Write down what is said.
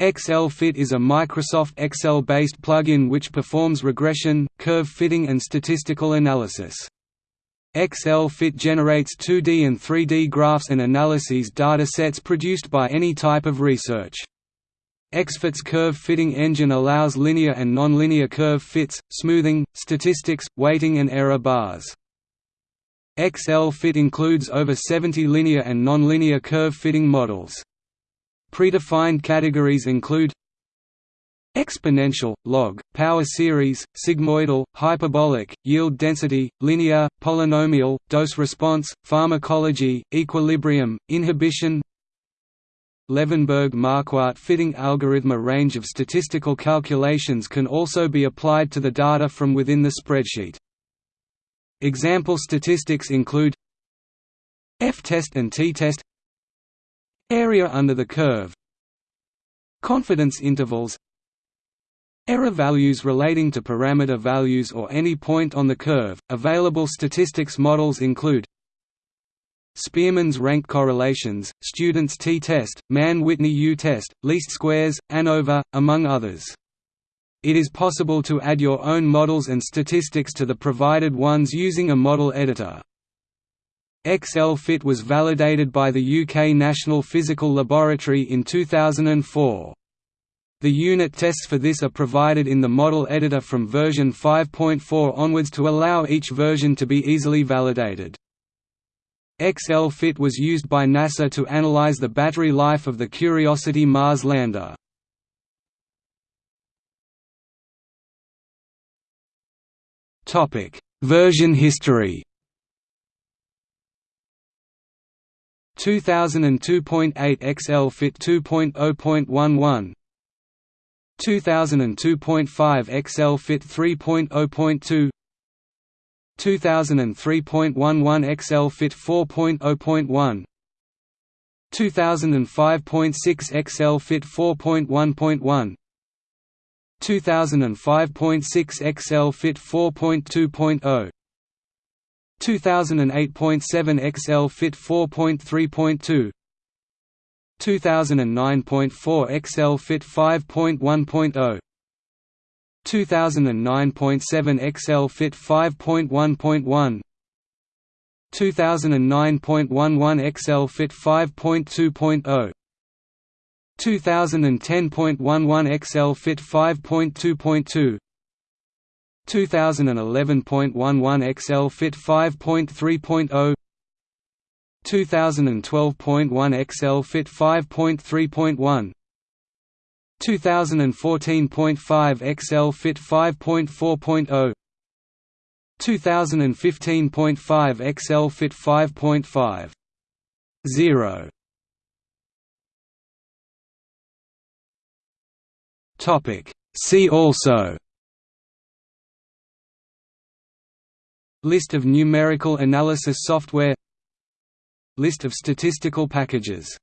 XL-Fit is a Microsoft Excel-based plugin which performs regression, curve fitting and statistical analysis. XL-Fit generates 2D and 3D graphs and analyses data sets produced by any type of research. XFit's curve fitting engine allows linear and nonlinear curve fits, smoothing, statistics, weighting and error bars. XL-Fit includes over 70 linear and nonlinear curve fitting models. Predefined categories include exponential, log, power series, sigmoidal, hyperbolic, yield density, linear, polynomial, dose response, pharmacology, equilibrium, inhibition Levenberg-Marquardt fitting algorithm A range of statistical calculations can also be applied to the data from within the spreadsheet. Example statistics include F-test and T-test Area under the curve Confidence intervals Error values relating to parameter values or any point on the curve. Available statistics models include Spearman's rank correlations, Student's t-test, Mann-Whitney U-test, least squares, ANOVA, among others. It is possible to add your own models and statistics to the provided ones using a model editor. XL-Fit was validated by the UK National Physical Laboratory in 2004. The unit tests for this are provided in the model editor from version 5.4 onwards to allow each version to be easily validated. XL-Fit was used by NASA to analyze the battery life of the Curiosity Mars lander. Version history 2002.8 XL Fit 2.0.11 2002.5 XL Fit 3.0.2 2003.11 XL Fit 4.0.1 2005.6 XL Fit 4.1.1 2005.6 XL Fit 4.2.0 2008.7 XL Fit 4.3.2 2009.4 XL Fit 5.1.0 2009.7 XL Fit 5.1.1 2009.11 XL Fit 5.2.0 2010.11 XL Fit 5.2.2 2011.11 XL Fit 5.3.0 2012.1 XL Fit 5.3.1 2014.5 XL Fit 5.4.0 2015.5 XL Fit 5.5 0 Topic. See also List of numerical analysis software List of statistical packages